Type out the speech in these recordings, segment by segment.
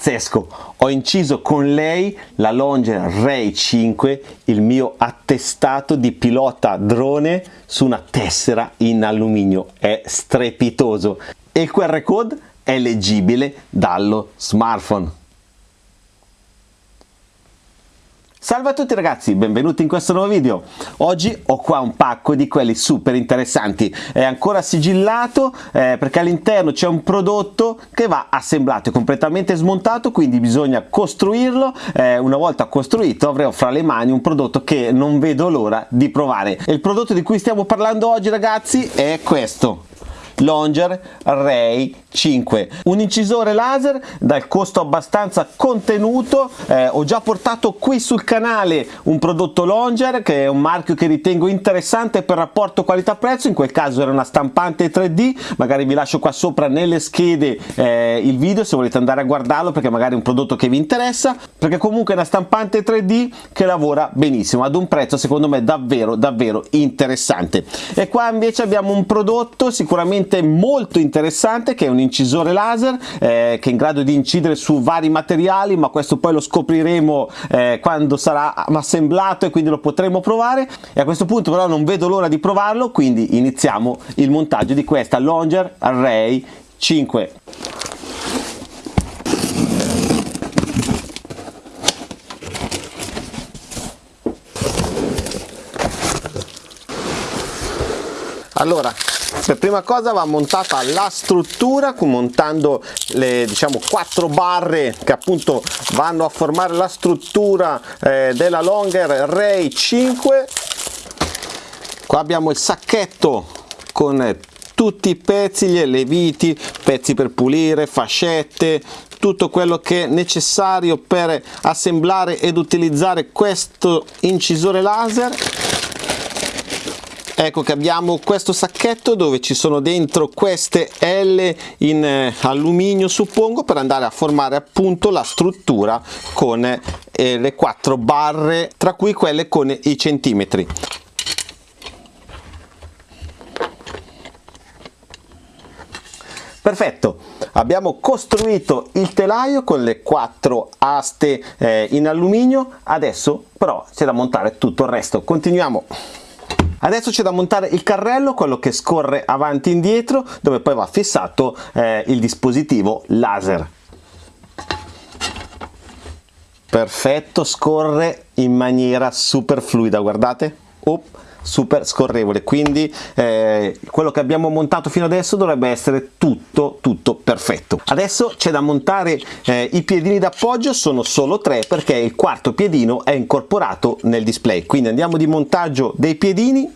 pazzesco. Ho inciso con lei la Longer Ray 5 il mio attestato di pilota drone su una tessera in alluminio. È strepitoso. E il QR code è leggibile dallo smartphone Salve a tutti ragazzi, benvenuti in questo nuovo video. Oggi ho qua un pacco di quelli super interessanti. È ancora sigillato eh, perché all'interno c'è un prodotto che va assemblato, è completamente smontato, quindi bisogna costruirlo. Eh, una volta costruito avrò fra le mani un prodotto che non vedo l'ora di provare. E il prodotto di cui stiamo parlando oggi ragazzi è questo. Longer Ray 5 un incisore laser dal costo abbastanza contenuto eh, ho già portato qui sul canale un prodotto Longer che è un marchio che ritengo interessante per rapporto qualità prezzo in quel caso era una stampante 3D magari vi lascio qua sopra nelle schede eh, il video se volete andare a guardarlo perché magari è un prodotto che vi interessa perché comunque è una stampante 3D che lavora benissimo ad un prezzo secondo me davvero davvero interessante. E qua invece abbiamo un prodotto sicuramente molto interessante che è un incisore laser eh, che è in grado di incidere su vari materiali ma questo poi lo scopriremo eh, quando sarà assemblato e quindi lo potremo provare. E a questo punto però non vedo l'ora di provarlo quindi iniziamo il montaggio di questa Longer Array 5 allora per prima cosa va montata la struttura montando le diciamo quattro barre che appunto vanno a formare la struttura eh, della Longer Ray 5 qua abbiamo il sacchetto con tutti i pezzi, gli leviti, pezzi per pulire, fascette, tutto quello che è necessario per assemblare ed utilizzare questo incisore laser ecco che abbiamo questo sacchetto dove ci sono dentro queste L in eh, alluminio suppongo per andare a formare appunto la struttura con eh, le quattro barre tra cui quelle con i centimetri. Perfetto. Abbiamo costruito il telaio con le quattro aste eh, in alluminio. Adesso però c'è da montare tutto il resto. Continuiamo Adesso c'è da montare il carrello, quello che scorre avanti e indietro, dove poi va fissato eh, il dispositivo laser. Perfetto, scorre in maniera super fluida, guardate. Up super scorrevole. Quindi eh, quello che abbiamo montato fino adesso dovrebbe essere tutto tutto perfetto. Adesso c'è da montare eh, i piedini d'appoggio sono solo tre perché il quarto piedino è incorporato nel display. Quindi andiamo di montaggio dei piedini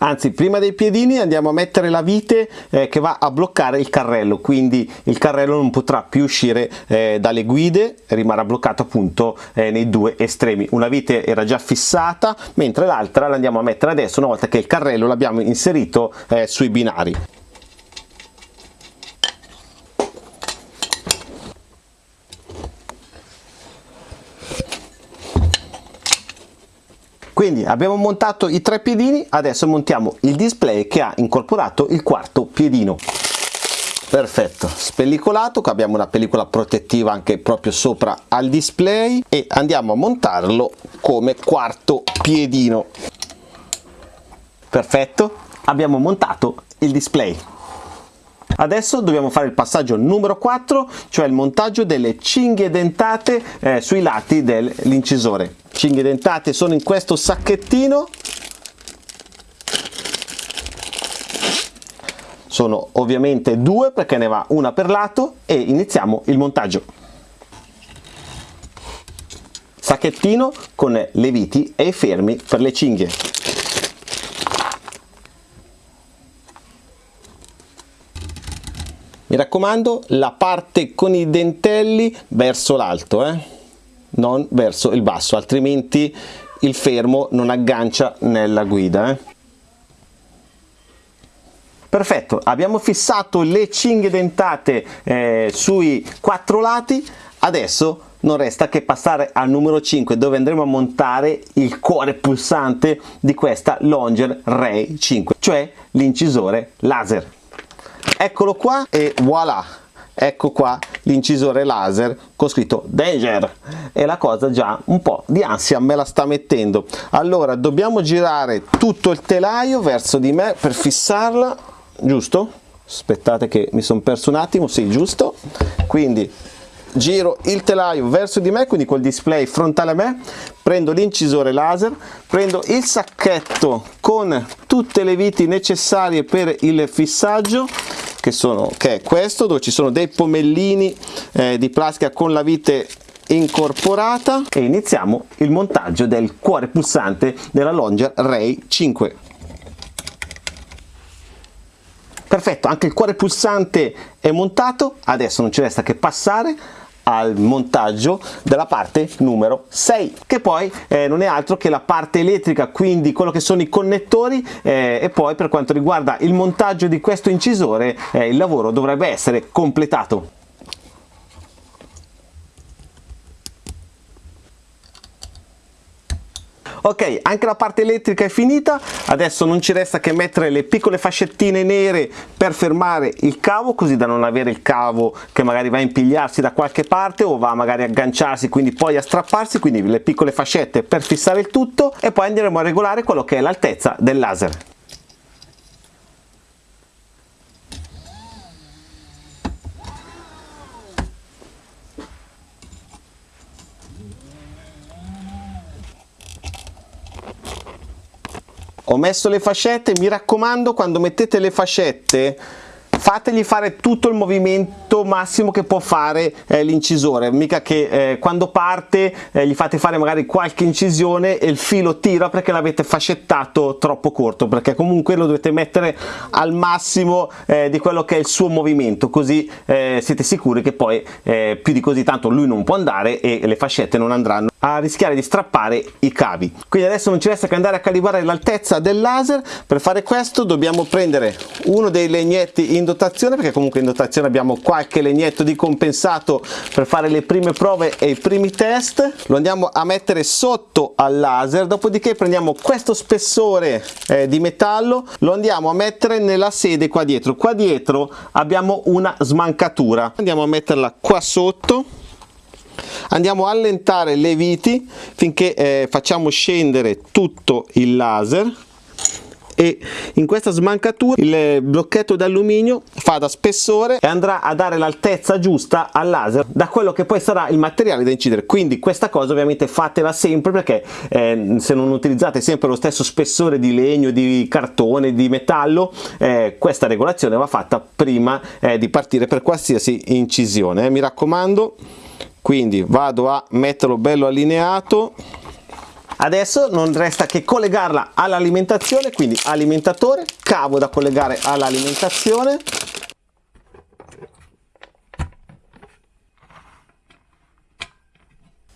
anzi prima dei piedini andiamo a mettere la vite eh, che va a bloccare il carrello. Quindi il carrello non potrà più uscire eh, dalle guide rimarrà bloccato appunto eh, nei due estremi. Una vite era già fissata mentre l'altra la andiamo a mettere adesso una volta che il carrello l'abbiamo inserito eh, sui binari quindi abbiamo montato i tre piedini adesso montiamo il display che ha incorporato il quarto piedino. Perfetto spellicolato qua abbiamo una pellicola protettiva anche proprio sopra al display e andiamo a montarlo come quarto piedino. Perfetto abbiamo montato il display adesso dobbiamo fare il passaggio numero 4 cioè il montaggio delle cinghie dentate eh, sui lati dell'incisore. Cinghie dentate sono in questo sacchettino. Sono ovviamente due perché ne va una per lato e iniziamo il montaggio. Sacchettino con le viti e i fermi per le cinghie mi raccomando la parte con i dentelli verso l'alto eh? non verso il basso altrimenti il fermo non aggancia nella guida eh. perfetto abbiamo fissato le cinghie dentate eh, sui quattro lati adesso non resta che passare al numero 5 dove andremo a montare il cuore pulsante di questa Longer Ray 5 cioè l'incisore laser eccolo qua e voilà. Ecco qua l'incisore laser con scritto danger e la cosa già un po' di ansia me la sta mettendo. Allora dobbiamo girare tutto il telaio verso di me per fissarla giusto? aspettate che mi sono perso un attimo, sì giusto. Quindi giro il telaio verso di me quindi col display frontale a me prendo l'incisore laser prendo il sacchetto con tutte le viti necessarie per il fissaggio che, sono, che è questo dove ci sono dei pomellini eh, di plastica con la vite incorporata. E iniziamo il montaggio del cuore pulsante della Longer Ray 5 perfetto anche il cuore pulsante è montato adesso non ci resta che passare al montaggio della parte numero 6 che poi eh, non è altro che la parte elettrica quindi quello che sono i connettori eh, e poi per quanto riguarda il montaggio di questo incisore eh, il lavoro dovrebbe essere completato ok anche la parte elettrica è finita. Adesso non ci resta che mettere le piccole fascettine nere per fermare il cavo così da non avere il cavo che magari va a impigliarsi da qualche parte o va magari a agganciarsi quindi poi a strapparsi. Quindi le piccole fascette per fissare il tutto e poi andremo a regolare quello che è l'altezza del laser ho messo le fascette mi raccomando quando mettete le fascette fategli fare tutto il movimento massimo che può fare eh, l'incisore. Mica che eh, quando parte eh, gli fate fare magari qualche incisione e il filo tira perché l'avete fascettato troppo corto perché comunque lo dovete mettere al massimo eh, di quello che è il suo movimento. Così eh, siete sicuri che poi eh, più di così tanto lui non può andare e le fascette non andranno a rischiare di strappare i cavi. Quindi adesso non ci resta che andare a calibrare l'altezza del laser. Per fare questo dobbiamo prendere uno dei legnetti in dotazione perché comunque in dotazione abbiamo qualche legnetto di compensato per fare le prime prove e i primi test. Lo andiamo a mettere sotto al laser dopodiché prendiamo questo spessore eh, di metallo lo andiamo a mettere nella sede qua dietro. Qua dietro abbiamo una smancatura. Andiamo a metterla qua sotto. Andiamo a allentare le viti finché eh, facciamo scendere tutto il laser e in questa smancatura il blocchetto d'alluminio fa da spessore e andrà a dare l'altezza giusta al laser da quello che poi sarà il materiale da incidere quindi questa cosa ovviamente fatela sempre perché eh, se non utilizzate sempre lo stesso spessore di legno di cartone di metallo eh, questa regolazione va fatta prima eh, di partire per qualsiasi incisione eh. mi raccomando quindi vado a metterlo bello allineato adesso non resta che collegarla all'alimentazione quindi alimentatore cavo da collegare all'alimentazione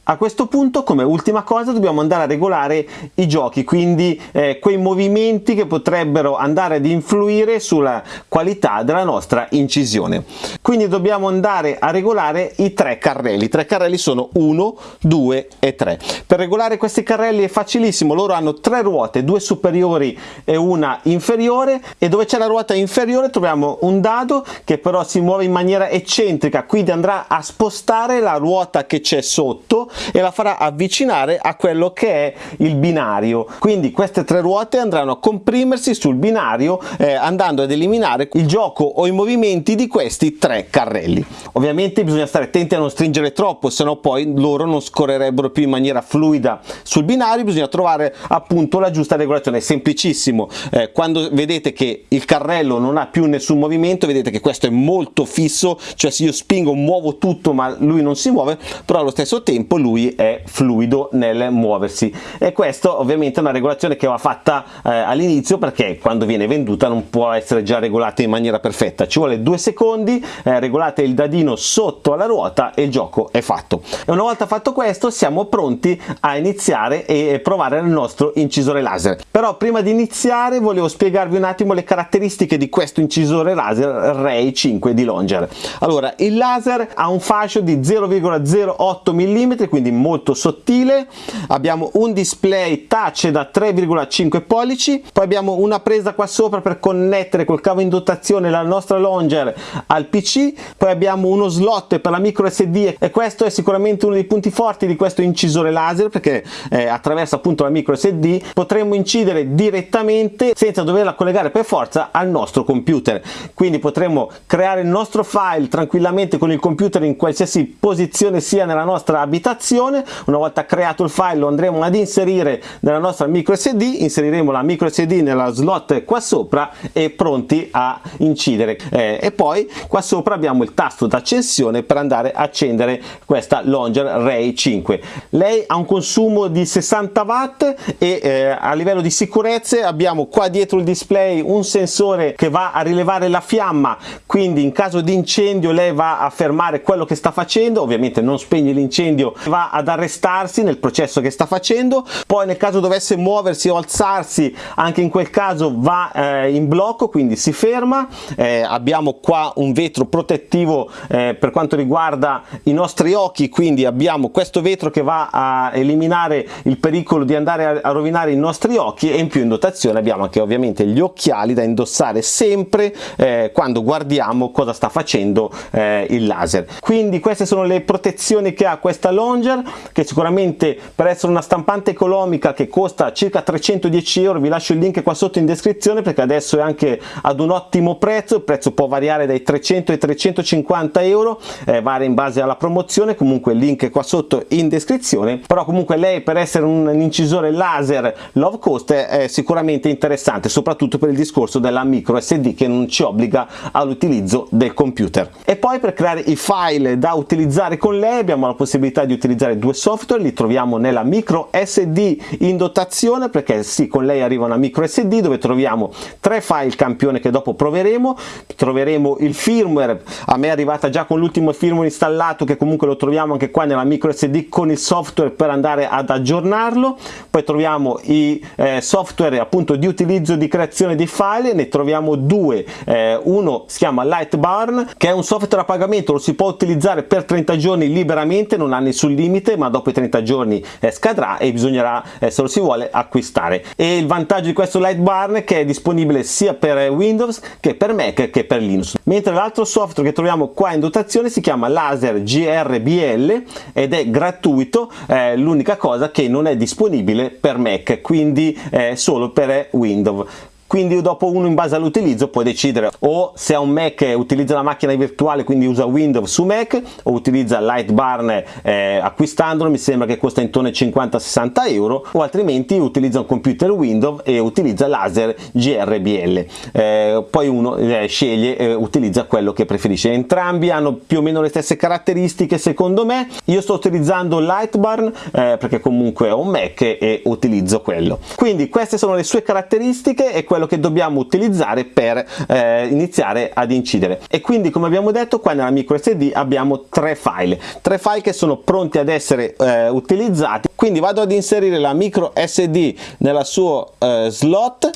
A questo punto come ultima cosa dobbiamo andare a regolare i giochi, quindi eh, quei movimenti che potrebbero andare ad influire sulla qualità della nostra incisione. Quindi dobbiamo andare a regolare i tre carrelli, i tre carrelli sono 1, 2 e 3. Per regolare questi carrelli è facilissimo, loro hanno tre ruote, due superiori e una inferiore e dove c'è la ruota inferiore troviamo un dado che però si muove in maniera eccentrica, quindi andrà a spostare la ruota che c'è sotto e la farà avvicinare a quello che è il binario. Quindi queste tre ruote andranno a comprimersi sul binario eh, andando ad eliminare il gioco o i movimenti di questi tre carrelli. Ovviamente bisogna stare attenti a non stringere troppo se no poi loro non scorrerebbero più in maniera fluida sul binario. Bisogna trovare appunto la giusta regolazione. È semplicissimo. Eh, quando vedete che il carrello non ha più nessun movimento vedete che questo è molto fisso cioè se io spingo muovo tutto ma lui non si muove però allo stesso tempo lui è fluido nel muoversi. E questo ovviamente è una regolazione che va fatta eh, all'inizio perché quando viene venduta non può essere già regolata in maniera perfetta. Ci vuole due secondi eh, regolate il dadino sotto alla ruota e il gioco è fatto. E una volta fatto questo siamo pronti a iniziare e provare il nostro incisore laser. Però prima di iniziare volevo spiegarvi un attimo le caratteristiche di questo incisore laser Ray 5 di Longer. Allora il laser ha un fascio di 0,08 mm quindi molto sottile. Abbiamo un display touch da 3,5 pollici. Poi abbiamo una presa qua sopra per connettere col cavo in dotazione la nostra longer al pc poi abbiamo uno slot per la micro sd e questo è sicuramente uno dei punti forti di questo incisore laser perché eh, attraverso appunto la micro sd potremmo incidere direttamente senza doverla collegare per forza al nostro computer. Quindi potremo creare il nostro file tranquillamente con il computer in qualsiasi posizione sia nella nostra abitazione una volta creato il file lo andremo ad inserire nella nostra micro sd inseriremo la micro sd nella slot qua sopra e pronti a incidere. Eh, e poi qua sopra abbiamo il tasto d'accensione per andare a accendere questa Longer Ray 5 lei ha un consumo di 60 watt e eh, a livello di sicurezze abbiamo qua dietro il display un sensore che va a rilevare la fiamma. Quindi in caso di incendio lei va a fermare quello che sta facendo. Ovviamente non spegne l'incendio va ad arrestarsi nel processo che sta facendo poi nel caso dovesse muoversi o alzarsi anche in quel caso va eh, in blocco quindi si ferma. Eh, abbiamo qua un vetro protettivo eh, per quanto riguarda i nostri occhi quindi abbiamo questo vetro che va a eliminare il pericolo di andare a, rovinare i nostri occhi e in più in dotazione abbiamo anche ovviamente gli occhiali da indossare sempre eh, quando guardiamo cosa sta facendo eh, il laser. Quindi queste sono le protezioni che ha questa Longer che sicuramente per essere una stampante economica che costa circa 310 euro vi lascio il link qua sotto in descrizione perché adesso è anche ad un ottimo prezzo il prezzo può variare dai 300 ai 350 euro eh, varia in base alla promozione comunque il link è qua sotto in descrizione però comunque lei per essere un, un incisore laser low cost è sicuramente interessante soprattutto per il discorso della micro sd che non ci obbliga all'utilizzo del computer. E poi per creare i file da utilizzare con lei abbiamo la possibilità di utilizzare due software li troviamo nella micro sd in dotazione perché sì con lei arriva una micro sd dove troviamo tre file campione che dopo proveremo. Troveremo il firmware a me è arrivata già con l'ultimo firmware installato che comunque lo troviamo anche qua nella micro sd con il software per andare ad aggiornarlo. Poi troviamo i eh, software appunto di utilizzo di creazione di file. Ne troviamo due eh, uno si chiama Lightbarn che è un software a pagamento lo si può utilizzare per 30 giorni liberamente non ha nessun limite ma dopo i 30 giorni eh, scadrà e bisognerà eh, se lo si vuole acquistare. E il vantaggio di questo Lightbarn è che è disponibile sia per Windows che per Mac che per Linux. Mentre l'altro software che troviamo qua in dotazione si chiama Laser GRBL ed è gratuito eh, l'unica cosa che non è disponibile per Mac quindi eh, solo per Windows quindi dopo uno in base all'utilizzo può decidere o se ha un Mac utilizza la macchina virtuale quindi usa Windows su Mac o utilizza Lightbarn eh, acquistandolo mi sembra che costa intorno ai 50-60 euro o altrimenti utilizza un computer Windows e utilizza laser GRBL eh, poi uno eh, sceglie e utilizza quello che preferisce. Entrambi hanno più o meno le stesse caratteristiche secondo me. Io sto utilizzando Lightbarn eh, perché comunque ho un Mac e utilizzo quello. Quindi queste sono le sue caratteristiche e quello che dobbiamo utilizzare per eh, iniziare ad incidere. E quindi come abbiamo detto qua nella micro sd abbiamo tre file. Tre file che sono pronti ad essere eh, utilizzati. Quindi vado ad inserire la micro sd nella sua eh, slot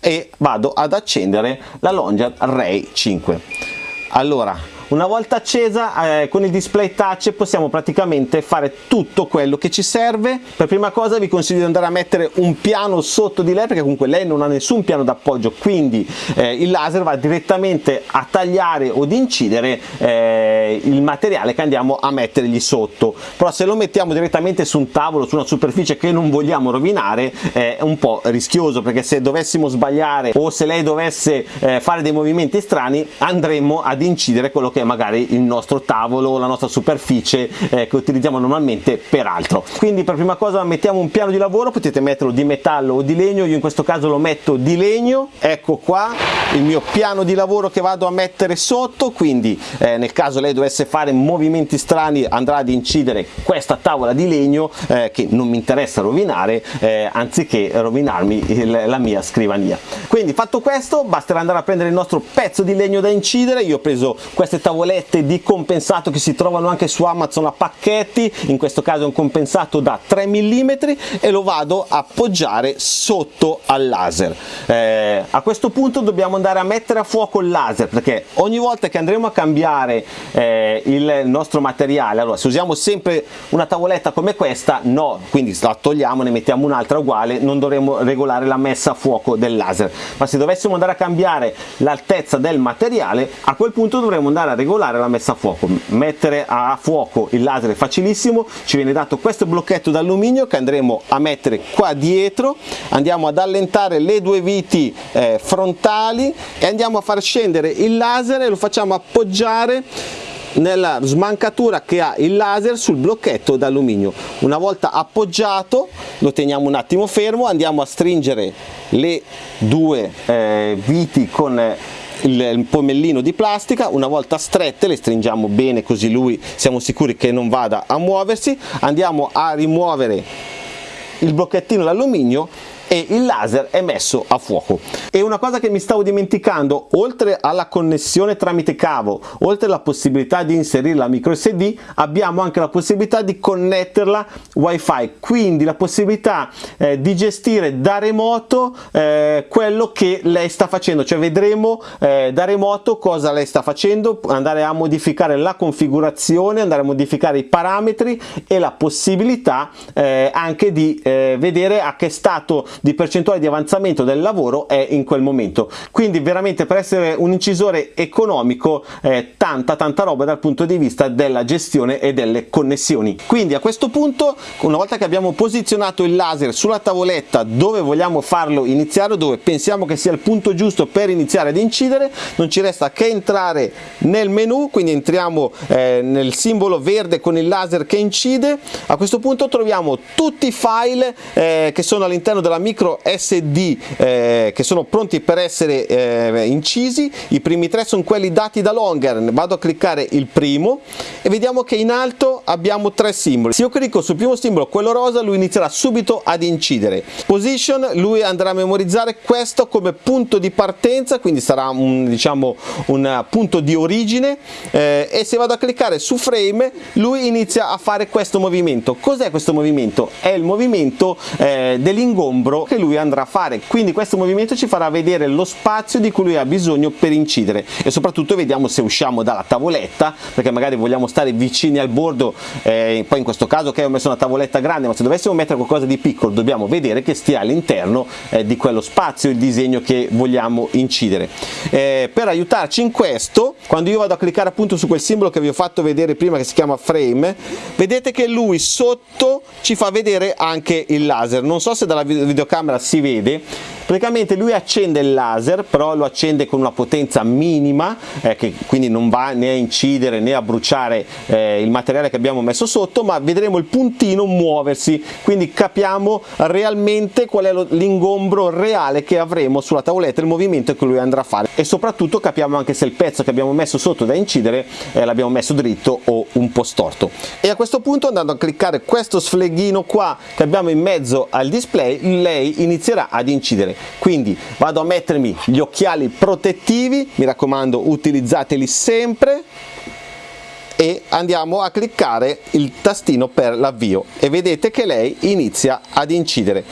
e vado ad accendere la Longer Ray 5 allora una volta accesa eh, con il display touch possiamo praticamente fare tutto quello che ci serve. Per prima cosa vi consiglio di andare a mettere un piano sotto di lei perché comunque lei non ha nessun piano d'appoggio quindi eh, il laser va direttamente a tagliare o ad incidere eh, il materiale che andiamo a mettergli sotto. Però se lo mettiamo direttamente su un tavolo su una superficie che non vogliamo rovinare è un po' rischioso perché se dovessimo sbagliare o se lei dovesse eh, fare dei movimenti strani andremo ad incidere quello che è magari il nostro tavolo, la nostra superficie eh, che utilizziamo normalmente per altro. Quindi per prima cosa mettiamo un piano di lavoro, potete metterlo di metallo o di legno, io in questo caso lo metto di legno, ecco qua il mio piano di lavoro che vado a mettere sotto, quindi eh, nel caso lei dovesse fare movimenti strani andrà ad incidere questa tavola di legno eh, che non mi interessa rovinare eh, anziché rovinarmi il, la mia scrivania. Quindi fatto questo basterà andare a prendere il nostro pezzo di legno da incidere, io ho preso queste tavolette tavolette di compensato che si trovano anche su Amazon a pacchetti, in questo caso è un compensato da 3 mm e lo vado a appoggiare sotto al laser. Eh, a questo punto dobbiamo andare a mettere a fuoco il laser perché ogni volta che andremo a cambiare eh, il nostro materiale allora se usiamo sempre una tavoletta come questa no quindi la togliamo ne mettiamo un'altra uguale non dovremo regolare la messa a fuoco del laser ma se dovessimo andare a cambiare l'altezza del materiale a quel punto dovremo andare a regolare la messa a fuoco. Mettere a fuoco il laser è facilissimo. Ci viene dato questo blocchetto d'alluminio che andremo a mettere qua dietro. Andiamo ad allentare le due viti eh, frontali e andiamo a far scendere il laser e lo facciamo appoggiare nella smancatura che ha il laser sul blocchetto d'alluminio. Una volta appoggiato lo teniamo un attimo fermo andiamo a stringere le due eh, viti con il pomellino di plastica una volta strette le stringiamo bene così lui siamo sicuri che non vada a muoversi. Andiamo a rimuovere il blocchettino d'alluminio e il laser è messo a fuoco. E una cosa che mi stavo dimenticando, oltre alla connessione tramite cavo, oltre alla possibilità di inserire la micro SD, abbiamo anche la possibilità di connetterla wifi, quindi la possibilità eh, di gestire da remoto eh, quello che lei sta facendo, cioè vedremo eh, da remoto cosa lei sta facendo, andare a modificare la configurazione, andare a modificare i parametri e la possibilità eh, anche di eh, vedere a che stato di percentuale di avanzamento del lavoro è in quel momento. Quindi veramente per essere un incisore economico eh, tanta tanta roba dal punto di vista della gestione e delle connessioni. Quindi a questo punto una volta che abbiamo posizionato il laser sulla tavoletta dove vogliamo farlo iniziare dove pensiamo che sia il punto giusto per iniziare ad incidere non ci resta che entrare nel menu quindi entriamo eh, nel simbolo verde con il laser che incide. A questo punto troviamo tutti i file eh, che sono all'interno della micro SD eh, che sono pronti per essere eh, incisi. I primi tre sono quelli dati da Longer vado a cliccare il primo e vediamo che in alto abbiamo tre simboli. Se io clicco sul primo simbolo quello rosa lui inizierà subito ad incidere. Position lui andrà a memorizzare questo come punto di partenza quindi sarà un, diciamo un punto di origine. Eh, e se vado a cliccare su frame lui inizia a fare questo movimento. Cos'è questo movimento? È il movimento eh, che lui andrà a fare. Quindi questo movimento ci farà vedere lo spazio di cui lui ha bisogno per incidere. E soprattutto vediamo se usciamo dalla tavoletta perché magari vogliamo stare vicini al bordo eh, poi in questo caso che ho messo una tavoletta grande ma se dovessimo mettere qualcosa di piccolo dobbiamo vedere che stia all'interno eh, di quello spazio il disegno che vogliamo incidere. Eh, per aiutarci in questo quando io vado a cliccare appunto su quel simbolo che vi ho fatto vedere prima che si chiama frame vedete che lui sotto ci fa vedere anche il laser. Non so se dalla videocamera videocamera si vede. Praticamente lui accende il laser però lo accende con una potenza minima eh, che quindi non va né a incidere né a bruciare eh, il materiale che abbiamo messo sotto ma vedremo il puntino muoversi. Quindi capiamo realmente qual è l'ingombro reale che avremo sulla tavoletta il movimento che lui andrà a fare. E soprattutto capiamo anche se il pezzo che abbiamo messo sotto da incidere eh, l'abbiamo messo dritto o un po' storto. E a questo punto andando a cliccare questo sfleghino qua che abbiamo in mezzo al display lei inizierà ad incidere. Quindi vado a mettermi gli occhiali protettivi mi raccomando utilizzateli sempre e andiamo a cliccare il tastino per l'avvio. E vedete che lei inizia ad incidere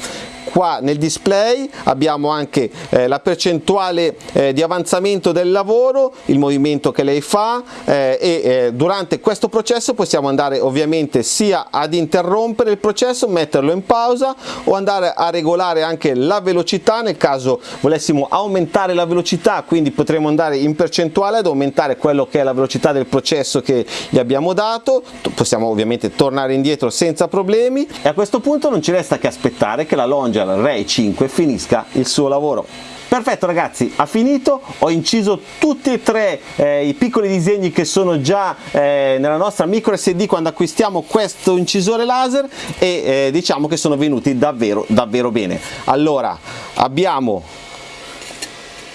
qua nel display. Abbiamo anche eh, la percentuale eh, di avanzamento del lavoro, il movimento che lei fa eh, e eh, durante questo processo possiamo andare ovviamente sia ad interrompere il processo, metterlo in pausa o andare a regolare anche la velocità. Nel caso volessimo aumentare la velocità quindi potremo andare in percentuale ad aumentare quello che è la velocità del processo che gli abbiamo dato, possiamo ovviamente tornare indietro senza problemi. E a questo punto non ci resta che aspettare che la longe Angel Ray 5 finisca il suo lavoro. Perfetto ragazzi, ha finito, ho inciso tutti e tre eh, i piccoli disegni che sono già eh, nella nostra micro SD quando acquistiamo questo incisore laser e eh, diciamo che sono venuti davvero davvero bene. Allora, abbiamo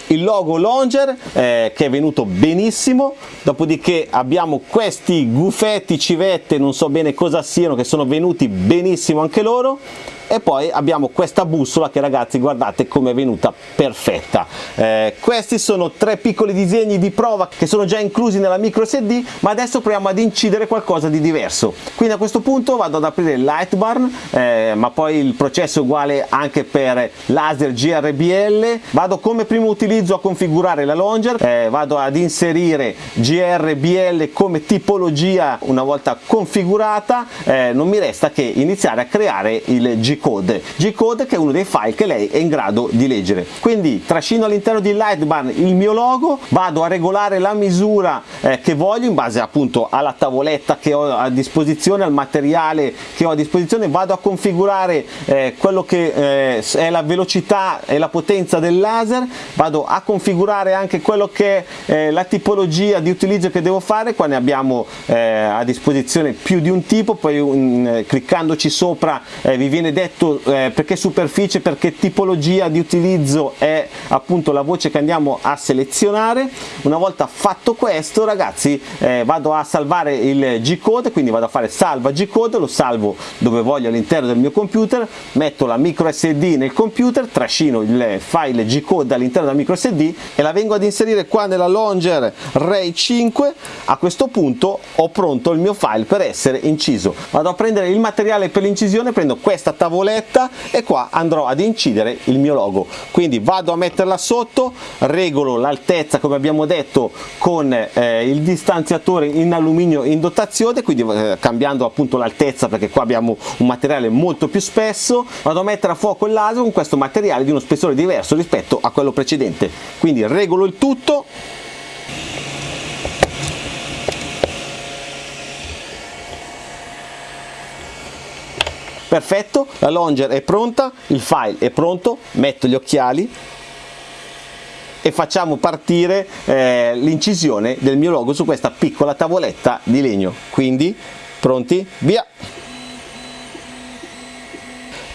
il logo Longer eh, che è venuto benissimo dopodiché abbiamo questi gufetti civette non so bene cosa siano che sono venuti benissimo anche loro e poi abbiamo questa bussola che ragazzi guardate come è venuta perfetta. Eh, questi sono tre piccoli disegni di prova che sono già inclusi nella micro sd ma adesso proviamo ad incidere qualcosa di diverso. Quindi a questo punto vado ad aprire il Lightbarn eh, ma poi il processo è uguale anche per laser GRBL vado come primo utilizzo a configurare la longer eh, vado ad inserire GRBL come tipologia una volta configurata eh, non mi resta che iniziare a creare il G-code. G-code che è uno dei file che lei è in grado di leggere. Quindi trascino all'interno di Lightbarn il mio logo vado a regolare la misura eh, che voglio in base appunto alla tavoletta che ho a disposizione al materiale che ho a disposizione vado a configurare eh, quello che eh, è la velocità e la potenza del laser vado a configurare anche quello che è eh, la tipologia di utilizzo che devo fare. Qua ne abbiamo eh, a disposizione più di un tipo poi un, cliccandoci sopra eh, vi viene detto eh, perché superficie, perché tipologia di utilizzo è appunto la voce che andiamo a selezionare. Una volta fatto questo ragazzi eh, vado a salvare il G-code, quindi vado a fare salva G-code, lo salvo dove voglio all'interno del mio computer, metto la micro SD nel computer, trascino il file G-code all'interno della micro SD e la vengo ad inserire qua nella Longer Ray 5. A questo punto ho pronto il mio file per essere inciso. Vado a prendere il materiale per l'incisione, prendo questa tavoletta e qua andrò ad incidere il mio logo. Quindi vado a metterla sotto, regolo l'altezza come abbiamo detto con eh, il distanziatore in alluminio in dotazione, quindi eh, cambiando appunto l'altezza perché qua abbiamo un materiale molto più spesso, vado a mettere a fuoco il laser con questo materiale di uno spessore diverso rispetto a quello precedente. Quindi regolo il tutto perfetto la longer è pronta il file è pronto metto gli occhiali e facciamo partire eh, l'incisione del mio logo su questa piccola tavoletta di legno. Quindi pronti? Via!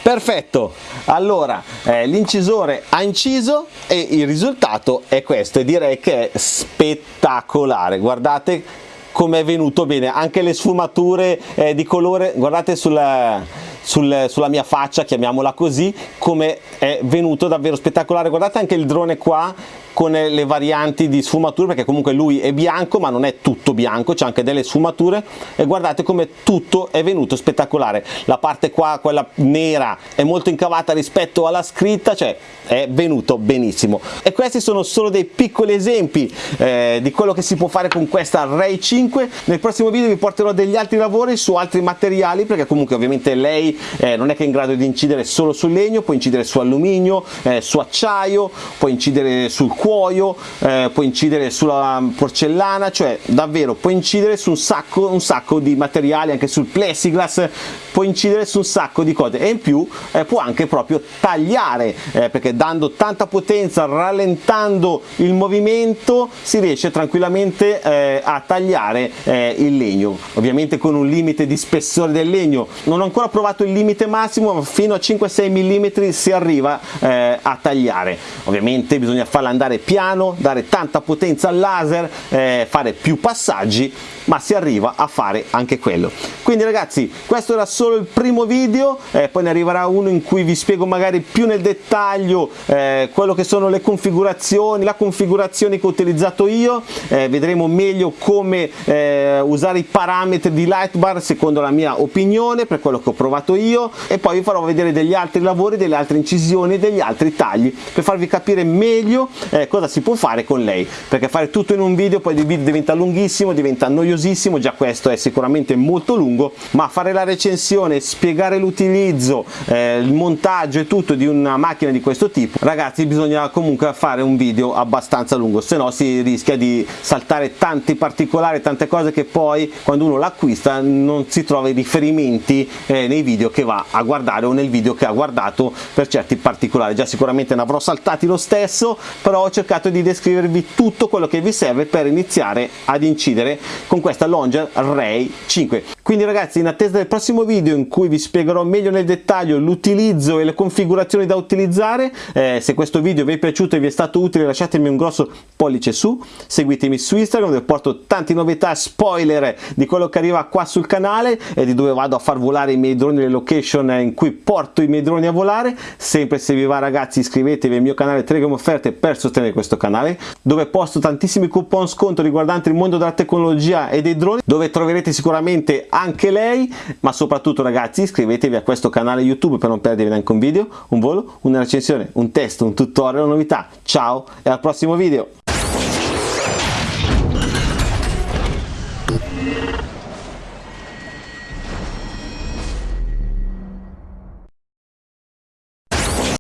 Perfetto. Allora eh, l'incisore ha inciso e il risultato è questo e direi che è spettacolare. Guardate come è venuto bene. Anche le sfumature eh, di colore guardate sulla sul, sulla mia faccia, chiamiamola così, come è venuto davvero spettacolare. Guardate anche il drone qua con le varianti di sfumature perché comunque lui è bianco ma non è tutto bianco c'è anche delle sfumature. E guardate come tutto è venuto spettacolare. La parte qua quella nera è molto incavata rispetto alla scritta cioè è venuto benissimo. E questi sono solo dei piccoli esempi eh, di quello che si può fare con questa Ray 5 nel prossimo video vi porterò degli altri lavori su altri materiali perché comunque ovviamente lei eh, non è che è in grado di incidere solo sul legno può incidere su alluminio eh, su acciaio può incidere sul cuoio, eh, può incidere sulla porcellana, cioè davvero può incidere su un sacco, un sacco di materiali, anche sul plexiglass, può incidere su un sacco di cose e in più eh, può anche proprio tagliare, eh, perché dando tanta potenza, rallentando il movimento, si riesce tranquillamente eh, a tagliare il legno, ovviamente con un limite di spessore del legno. Non ho ancora provato il limite massimo, ma fino a 5-6 mm si arriva eh, a tagliare. Ovviamente bisogna farla andare piano, dare tanta potenza al laser, eh, fare più passaggi, ma si arriva a fare anche quello. Quindi ragazzi, questo era solo il primo video, eh, poi ne arriverà uno in cui vi spiego magari più nel dettaglio eh, quello che sono le configurazioni, la configurazione che ho utilizzato io, eh, vedremo meglio come eh, usare i parametri di Lightbar secondo la mia opinione, per quello che ho provato io, e poi vi farò vedere degli altri lavori, delle altre incisioni, degli altri tagli, per farvi capire meglio eh, cosa si può fare con lei. Perché fare tutto in un video poi il video diventa lunghissimo diventa noiosissimo già questo è sicuramente molto lungo ma fare la recensione spiegare l'utilizzo eh, il montaggio e tutto di una macchina di questo tipo ragazzi bisogna comunque fare un video abbastanza lungo se no si rischia di saltare tanti particolari tante cose che poi quando uno l'acquista non si trova i riferimenti eh, nei video che va a guardare o nel video che ha guardato per certi particolari. Già sicuramente ne avrò saltati lo stesso però ho cercato di descrivervi tutto quello che vi serve per iniziare ad incidere con questa Longer Ray 5 quindi ragazzi in attesa del prossimo video in cui vi spiegherò meglio nel dettaglio l'utilizzo e le configurazioni da utilizzare eh, se questo video vi è piaciuto e vi è stato utile lasciatemi un grosso pollice su seguitemi su Instagram dove porto tante novità spoiler di quello che arriva qua sul canale e di dove vado a far volare i miei droni le location in cui porto i miei droni a volare. Sempre se vi va ragazzi iscrivetevi al mio canale Telegram Offerte per sostenere questo canale dove posto tantissimi coupon sconto riguardanti il mondo della tecnologia e dei droni dove troverete sicuramente anche lei. Ma soprattutto ragazzi iscrivetevi a questo canale YouTube per non perdervi neanche un video un volo una recensione un test un tutorial una novità. Ciao e al prossimo video